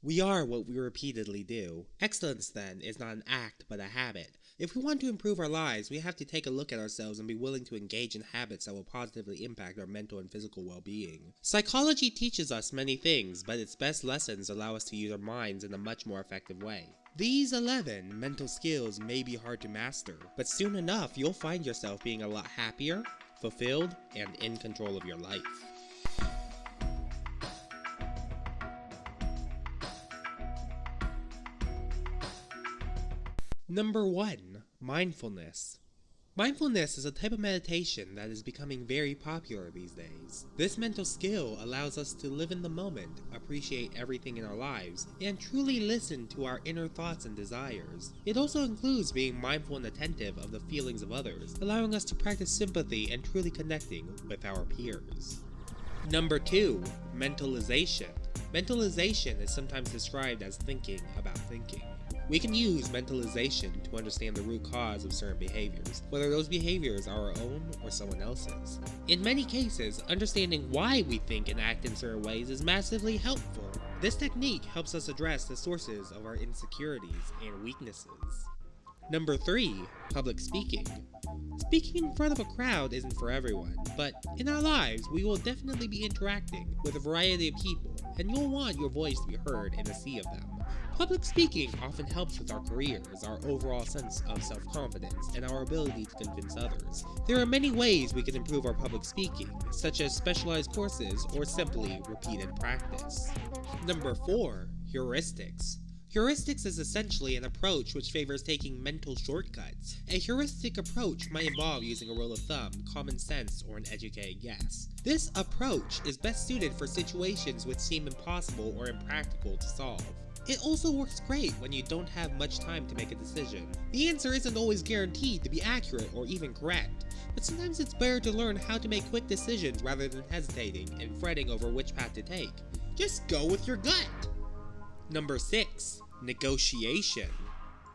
We are what we repeatedly do. Excellence, then, is not an act but a habit. If we want to improve our lives, we have to take a look at ourselves and be willing to engage in habits that will positively impact our mental and physical well being. Psychology teaches us many things, but its best lessons allow us to use our minds in a much more effective way. These 11 mental skills may be hard to master, but soon enough you'll find yourself being a lot happier, fulfilled, and in control of your life. Number 1 Mindfulness. Mindfulness is a type of meditation that is becoming very popular these days. This mental skill allows us to live in the moment, appreciate everything in our lives, and truly listen to our inner thoughts and desires. It also includes being mindful and attentive of the feelings of others, allowing us to practice sympathy and truly connecting with our peers. Number 2 Mentalization. Mentalization is sometimes described as thinking about thinking. We can use mentalization to understand the root cause of certain behaviors, whether those behaviors are our own or someone else's. In many cases, understanding why we think and act in certain ways is massively helpful. This technique helps us address the sources of our insecurities and weaknesses. Number 3. Public Speaking Speaking in front of a crowd isn't for everyone, but in our lives we will definitely be interacting with a variety of people, and you'll want your voice to be heard in a sea of them. Public speaking often helps with our careers, our overall sense of self-confidence, and our ability to convince others. There are many ways we can improve our public speaking, such as specialized courses or simply repeated practice. Number 4. Heuristics Heuristics is essentially an approach which favors taking mental shortcuts. A heuristic approach might involve using a rule of thumb, common sense, or an educated guess. This approach is best suited for situations which seem impossible or impractical to solve. It also works great when you don't have much time to make a decision. The answer isn't always guaranteed to be accurate or even correct, but sometimes it's better to learn how to make quick decisions rather than hesitating and fretting over which path to take. Just go with your gut! Number 6. Negotiation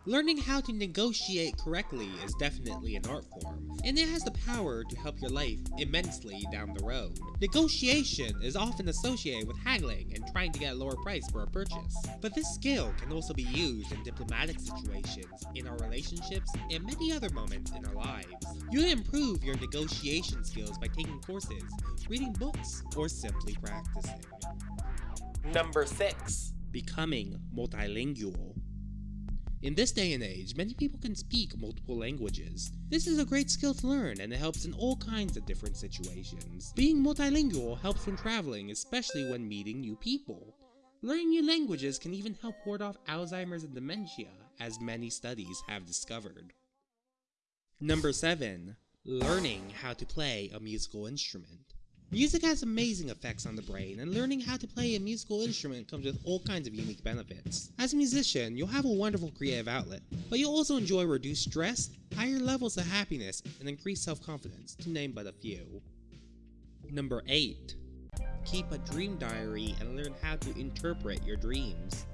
Learning how to negotiate correctly is definitely an art form, and it has the power to help your life immensely down the road. Negotiation is often associated with haggling and trying to get a lower price for a purchase, but this skill can also be used in diplomatic situations, in our relationships, and many other moments in our lives. You can improve your negotiation skills by taking courses, reading books, or simply practicing. Number 6. Becoming multilingual. In this day and age, many people can speak multiple languages. This is a great skill to learn and it helps in all kinds of different situations. Being multilingual helps when traveling, especially when meeting new people. Learning new languages can even help ward off Alzheimer's and dementia, as many studies have discovered. Number 7. Learning how to play a musical instrument. Music has amazing effects on the brain, and learning how to play a musical instrument comes with all kinds of unique benefits. As a musician, you'll have a wonderful creative outlet, but you'll also enjoy reduced stress, higher levels of happiness, and increased self-confidence, to name but a few. Number 8. Keep a dream diary and learn how to interpret your dreams.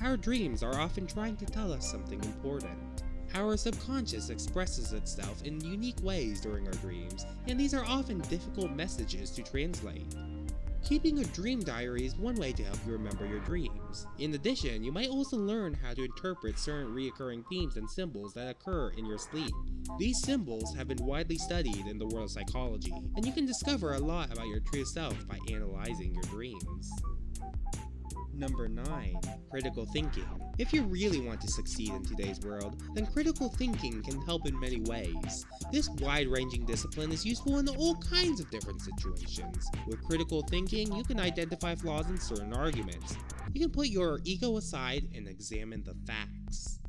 Our dreams are often trying to tell us something important. Our subconscious expresses itself in unique ways during our dreams, and these are often difficult messages to translate. Keeping a dream diary is one way to help you remember your dreams. In addition, you might also learn how to interpret certain recurring themes and symbols that occur in your sleep. These symbols have been widely studied in the world of psychology, and you can discover a lot about your true self by analyzing your dreams. Number 9. Critical Thinking. If you really want to succeed in today's world, then critical thinking can help in many ways. This wide-ranging discipline is useful in all kinds of different situations. With critical thinking, you can identify flaws in certain arguments. You can put your ego aside and examine the facts.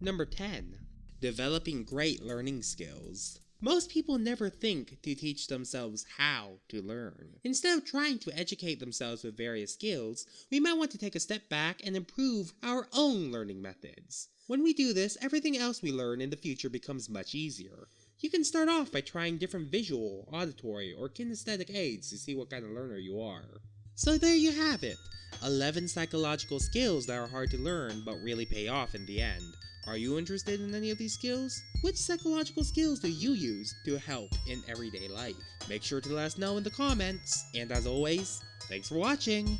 Number 10. Developing great learning skills. Most people never think to teach themselves how to learn. Instead of trying to educate themselves with various skills, we might want to take a step back and improve our own learning methods. When we do this, everything else we learn in the future becomes much easier. You can start off by trying different visual, auditory, or kinesthetic aids to see what kind of learner you are. So there you have it, 11 psychological skills that are hard to learn but really pay off in the end. Are you interested in any of these skills? Which psychological skills do you use to help in everyday life? Make sure to let us know in the comments. And as always, thanks for watching!